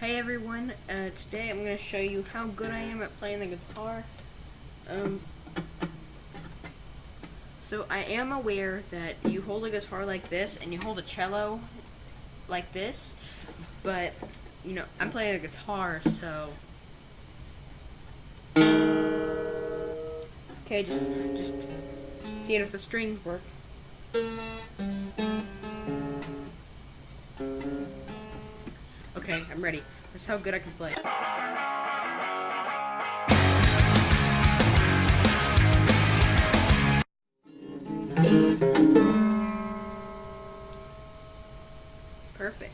Hey everyone, uh, today I'm going to show you how good I am at playing the guitar. Um, so I am aware that you hold a guitar like this and you hold a cello like this, but, you know, I'm playing a guitar, so... Okay, just, just seeing if the strings work. Okay, I'm ready. That's how good I can play. Perfect.